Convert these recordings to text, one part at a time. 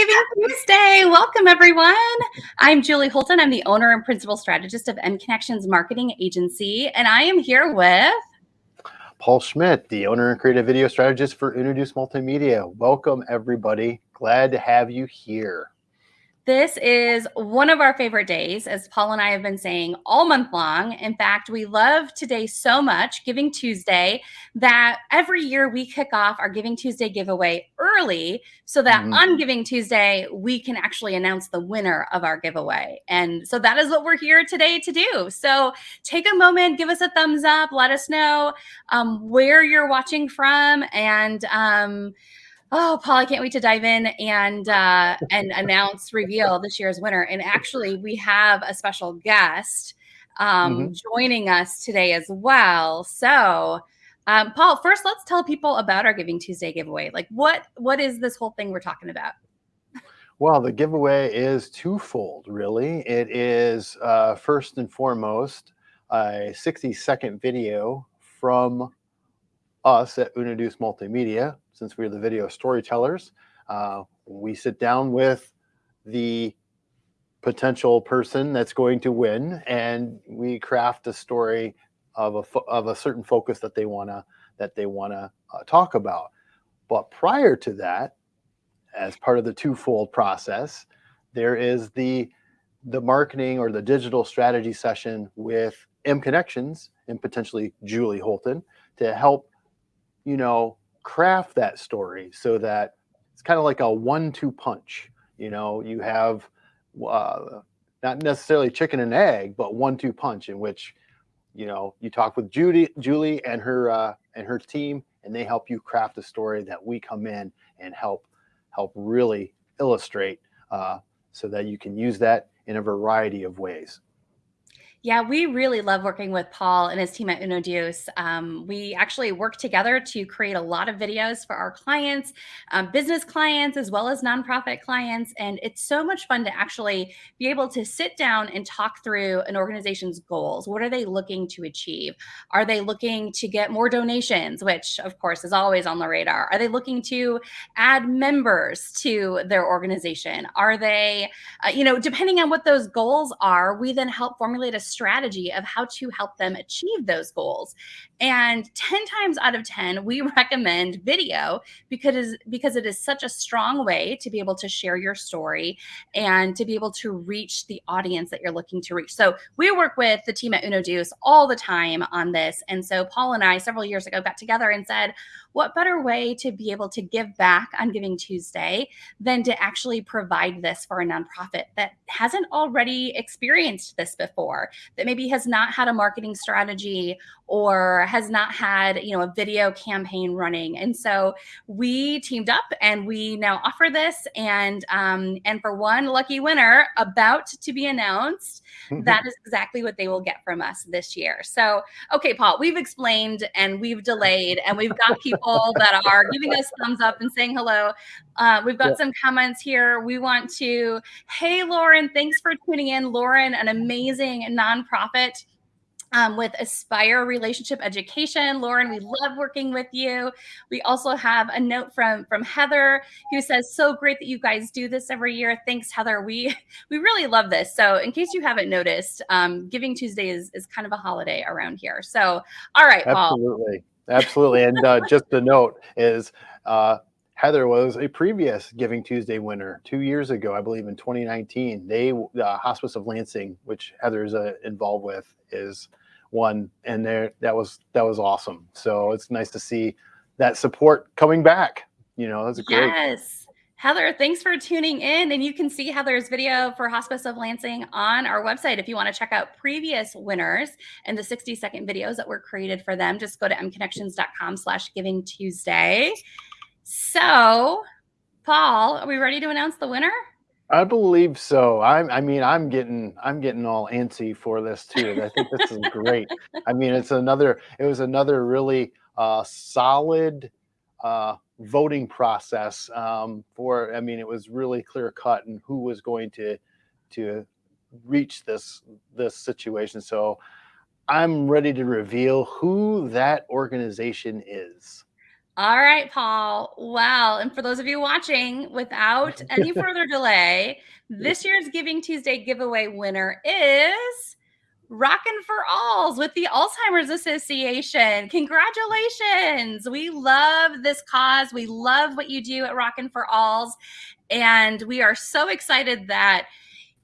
Giving Tuesday. Welcome, everyone. I'm Julie Holton. I'm the owner and principal strategist of M Connections Marketing Agency, and I am here with Paul Schmidt, the owner and creative video strategist for Uno Deuce Multimedia. Welcome, everybody. Glad to have you here. This is one of our favorite days, as Paul and I have been saying all month long. In fact, we love today so much, Giving Tuesday, that every year we kick off our Giving Tuesday giveaway early so that mm-hmm. on Giving Tuesday, we can actually announce the winner of our giveaway. And so that is what we're here today to do. So take a moment, give us a thumbs up, let us know um, where you're watching from, and um, Oh, Paul, I can't wait to dive in and uh, and announce, reveal this year's winner. And actually, we have a special guest um, mm-hmm. joining us today as well. So, um, Paul, first, let's tell people about our Giving Tuesday giveaway. Like, what what is this whole thing we're talking about? Well, the giveaway is twofold, really. It is uh, first and foremost a 60 second video from us at Uno Deuce Multimedia, since we're the video storytellers, uh, we sit down with the potential person that's going to win and we craft a story of a, of a certain focus that they want to that they want to uh, talk about. But prior to that, as part of the twofold process, there is the the marketing or the digital strategy session with M Connections and potentially Julie Holton to help you know, craft that story so that it's kind of like a one-two punch. You know, you have uh, not necessarily chicken and egg, but one-two punch in which, you know, you talk with Judy, Julie and her uh, and her team, and they help you craft a story that we come in and help help really illustrate uh, so that you can use that in a variety of ways. Yeah, we really love working with Paul and his team at Uno Deuce. Um, we actually work together to create a lot of videos for our clients, um, business clients, as well as nonprofit clients. And it's so much fun to actually be able to sit down and talk through an organization's goals. What are they looking to achieve? Are they looking to get more donations, which of course is always on the radar? Are they looking to add members to their organization? Are they, uh, you know, depending on what those goals are, we then help formulate a strategy of how to help them achieve those goals. And 10 times out of 10, we recommend video because, because it is such a strong way to be able to share your story and to be able to reach the audience that you're looking to reach. So we work with the team at Uno Deuce all the time on this. And so Paul and I, several years ago, got together and said, what better way to be able to give back on Giving Tuesday than to actually provide this for a nonprofit that hasn't already experienced this before, that maybe has not had a marketing strategy or has not had you know a video campaign running. And so we teamed up and we now offer this. And um, and for one lucky winner about to be announced mm-hmm. that is exactly what they will get from us this year. So okay paul we've explained and we've delayed and we've got people that are giving us thumbs up and saying hello. Uh, we've got yeah. some comments here. We want to hey lauren thanks for tuning in. Lauren an amazing nonprofit um, with Aspire Relationship Education. Lauren, we love working with you. We also have a note from from Heather who says, "So great that you guys do this every year. Thanks, Heather. We we really love this." So, in case you haven't noticed, um, Giving Tuesday is is kind of a holiday around here. So, all right, Paul. Absolutely, absolutely. and uh, just a note is. Uh, Heather was a previous Giving Tuesday winner two years ago, I believe in 2019. They, uh, Hospice of Lansing, which Heather's uh, involved with, is one, and there that was that was awesome. So it's nice to see that support coming back. You know, that's great. Yes. Heather, thanks for tuning in. And you can see Heather's video for Hospice of Lansing on our website. If you want to check out previous winners and the 60 second videos that were created for them, just go to mconnections.com slash giving Tuesday. So, Paul, are we ready to announce the winner? I believe so. I'm, I mean, I'm getting, I'm getting all antsy for this too. I think this is great. I mean, it's another, it was another really uh, solid uh, voting process um, for. I mean, it was really clear cut and who was going to to reach this this situation. So I'm ready to reveal who that organization is. All right, Paul. Well, and for those of you watching, without any further delay, this year's Giving Tuesday giveaway winner is Rockin' for Alls with the Alzheimer's Association. Congratulations. We love this cause. We love what you do at Rockin' for Alls. And we are so excited that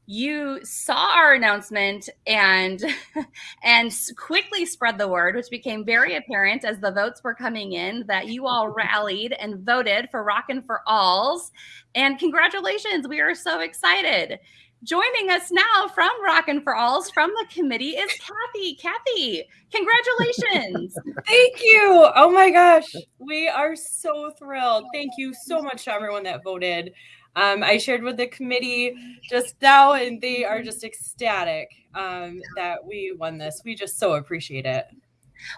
you saw our announcement and and quickly spread the word which became very apparent as the votes were coming in that you all rallied and voted for rockin' for alls. And congratulations we are so excited. Joining us now from rockin' for alls from the committee is kathy. Kathy congratulations. Thank you. Oh my gosh. We are so thrilled. Thank you so much to everyone that voted um, I shared with the committee just now, and they are just ecstatic um, that we won this. We just so appreciate it.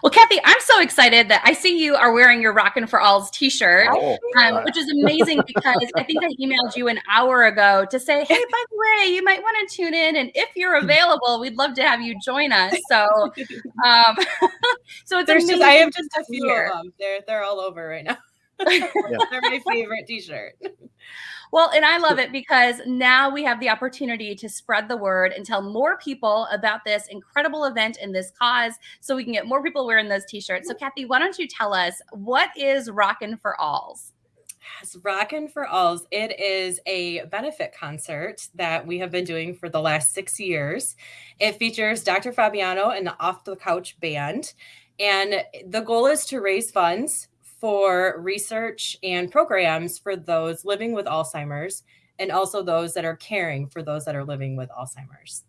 Well, Kathy, I'm so excited that I see you are wearing your Rockin' for Alls t-shirt, oh, um, which is amazing because I think I emailed you an hour ago to say, hey, by the way, you might want to tune in, and if you're available, we'd love to have you join us. So, um, so it's There's just I have just a few of them. They're they're all over right now. yeah. They're my favorite t-shirt. Well, and I love it because now we have the opportunity to spread the word and tell more people about this incredible event and this cause so we can get more people wearing those t-shirts. So Kathy, why don't you tell us what is Rockin' for Alls? Yes, Rockin' for Alls. It is a benefit concert that we have been doing for the last six years. It features Dr. Fabiano and the Off the Couch Band. And the goal is to raise funds for research and programs for those living with Alzheimer's and also those that are caring for those that are living with Alzheimer's.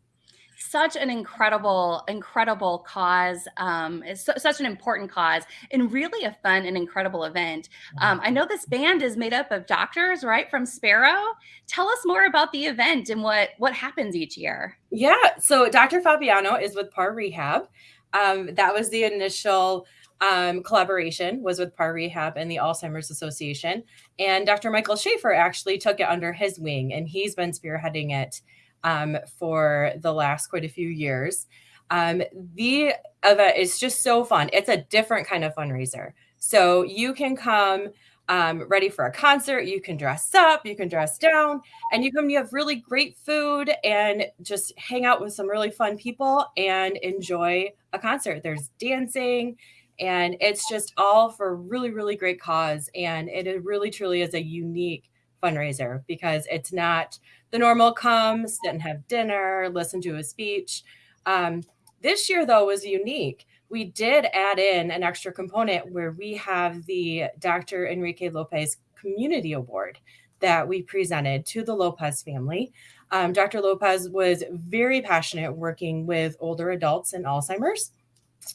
Such an incredible, incredible cause. Um, such an important cause and really a fun and incredible event. Um, I know this band is made up of doctors, right, from Sparrow. Tell us more about the event and what what happens each year. Yeah, so Dr. Fabiano is with Par Rehab. Um, that was the initial um, collaboration was with Par Rehab and the Alzheimer's Association. And Dr. Michael Schaefer actually took it under his wing, and he's been spearheading it um, for the last quite a few years. Um, the event is just so fun. It's a different kind of fundraiser. So you can come um, ready for a concert. You can dress up, you can dress down, and you come. You have really great food and just hang out with some really fun people and enjoy a concert. There's dancing and it's just all for really really great cause. And it really truly is a unique fundraiser because it's not the normal come sit and have dinner listen to a speech. Um, this year though was unique. We did add in an extra component where we have the dr enrique lopez community award that we presented to the lopez family. Um, dr lopez was very passionate working with older adults and alzheimer's.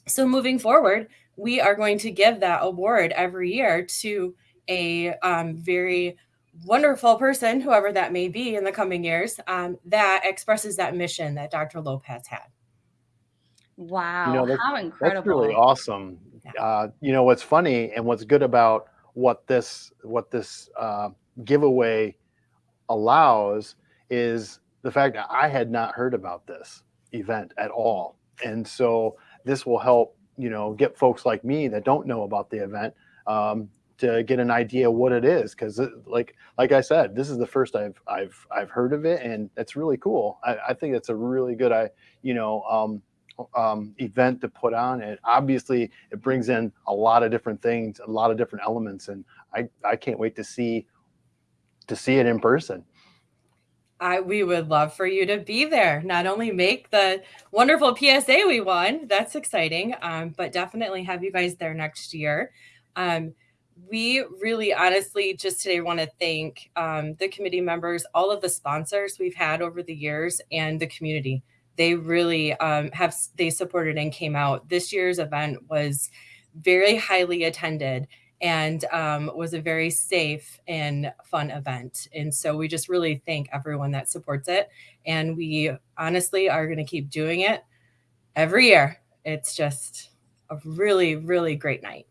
So moving forward we are going to give that award every year to a um, very wonderful person, whoever that may be in the coming years, um, that expresses that mission that Dr. Lopez had. Wow, you know, how incredible! That's really awesome. Yeah. Uh, you know what's funny and what's good about what this what this uh, giveaway allows is the fact that I had not heard about this event at all, and so this will help you know get folks like me that don't know about the event um, to get an idea what it is because like like I said this is the first I've I've I've heard of it and it's really cool. I, I think it's a really good I you know um, um, event to put on. It obviously it brings in a lot of different things a lot of different elements and I I can't wait to see to see it in person I, we would love for you to be there. Not only make the wonderful PSA we won, that's exciting, um, but definitely have you guys there next year. Um, we really honestly just today want to thank um, the committee members, all of the sponsors we've had over the years, and the community. They really um, have they supported and came out. This year's event was very highly attended and um, was a very safe and fun event. And so we just really thank everyone that supports it. And we honestly are going to keep doing it every year. It's just a really, really great night.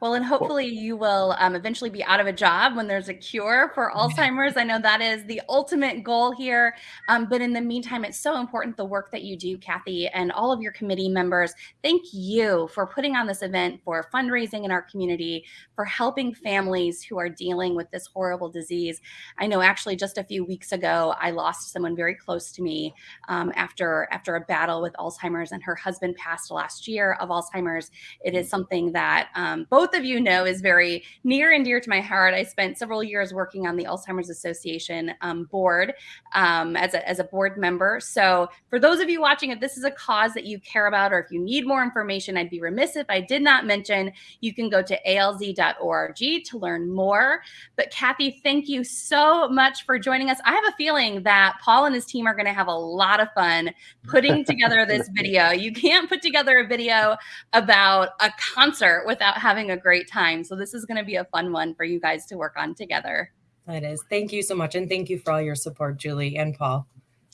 Well, and hopefully you will um, eventually be out of a job when there's a cure for Alzheimer's. I know that is the ultimate goal here. Um, but in the meantime, it's so important the work that you do, Kathy, and all of your committee members. Thank you for putting on this event, for fundraising in our community, for helping families who are dealing with this horrible disease. I know actually just a few weeks ago, I lost someone very close to me um, after, after a battle with Alzheimer's, and her husband passed last year of Alzheimer's. It is something that um, both both of you know is very near and dear to my heart. I spent several years working on the Alzheimer's Association um, board um, as, a, as a board member. So for those of you watching, if this is a cause that you care about or if you need more information, I'd be remiss if I did not mention you can go to alz.org to learn more. But Kathy, thank you so much for joining us. I have a feeling that Paul and his team are going to have a lot of fun putting together this video. You can't put together a video about a concert without having a a great time. So this is going to be a fun one for you guys to work on together. It is. Thank you so much. And thank you for all your support, Julie and Paul.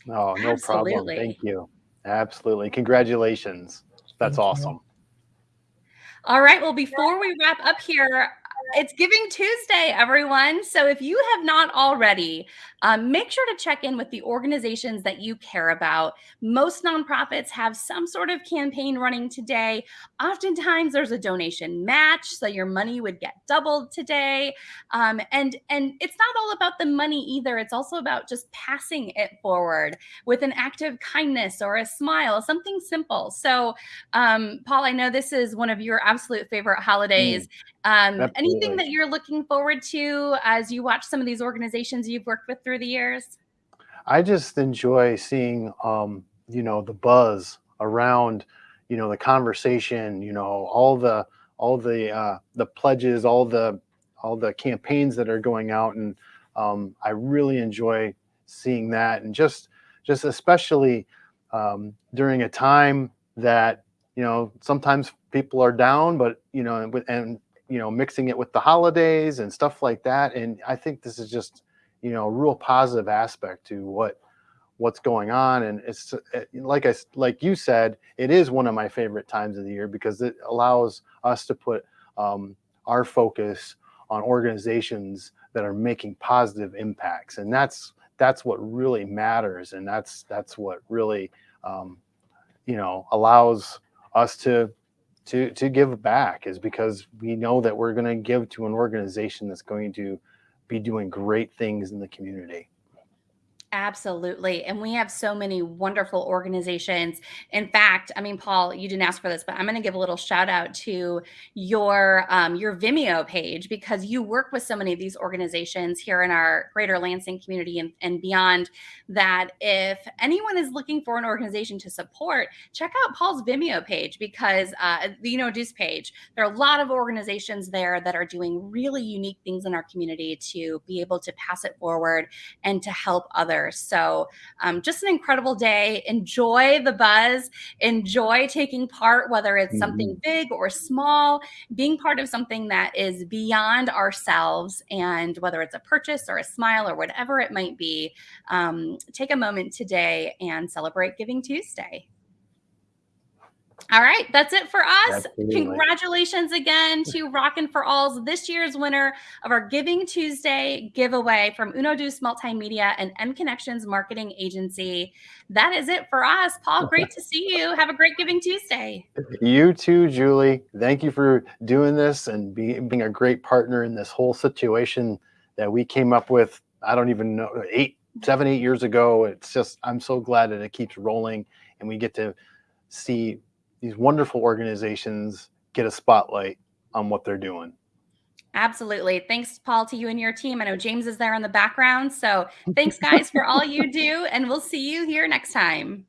Oh, no Absolutely. problem. Thank you. Absolutely. Congratulations. That's thank awesome. You. All right. Well, before we wrap up here, it's Giving Tuesday, everyone. So if you have not already, um, make sure to check in with the organizations that you care about. Most nonprofits have some sort of campaign running today. Oftentimes, there's a donation match, so your money would get doubled today. Um, and and it's not all about the money either. It's also about just passing it forward with an act of kindness or a smile, something simple. So, um, Paul, I know this is one of your absolute favorite holidays. Mm. Um, anything that you're looking forward to as you watch some of these organizations you've worked with through the years? I just enjoy seeing, um, you know, the buzz around, you know, the conversation, you know, all the, all the, uh, the pledges, all the, all the campaigns that are going out. And um, I really enjoy seeing that. And just, just especially um, during a time that, you know, sometimes people are down, but, you know, and, and you know, mixing it with the holidays and stuff like that. And I think this is just, you know, a real positive aspect to what what's going on. And it's eh, like I like you said, it is one of my favorite times of the year because it allows us to put um, our focus on organizations that are making positive impacts, and that's that's what really matters, and that's that's what really um, you know allows us to to to give back is because we know that we're going to give to an organization that's going to be doing great things in the community. Absolutely. And we have so many wonderful organizations. In fact, I mean, Paul, you didn't ask for this, but I'm going to give a little shout out to your um, your Vimeo page because you work with so many of these organizations here in our greater Lansing community and, and beyond that if anyone is looking for an organization to support, check out Paul's Vimeo page because uh, the Uno Deuce page, there are a lot of organizations there that are doing really unique things in our community to be able to pass it forward and to help others others. So um, just an incredible day. Enjoy the buzz. Enjoy taking part, whether it's mm-hmm. something big or small, being part of something that is beyond ourselves. And whether it's a purchase or a smile or whatever it might be, um, take a moment today and celebrate Giving Tuesday. All right, that's it for us. Absolutely. Congratulations again to Rockin' for Alls, this year's winner of our Giving Tuesday giveaway from Uno Deuce Multimedia and M Connections Marketing Agency. That is it for us. Paul, great to see you. Have a great Giving Tuesday. You too, Julie. Thank you for doing this and being, being a great partner in this whole situation that we came up with. I don't even know, eight, seven, eight years ago. It's just, I'm so glad that it keeps rolling and we get to see these wonderful organizations get a spotlight on what they're doing. Absolutely. Thanks, Paul, to you and your team. I know James is there in the background. So thanks, guys, for all you do. And we'll see you here next time.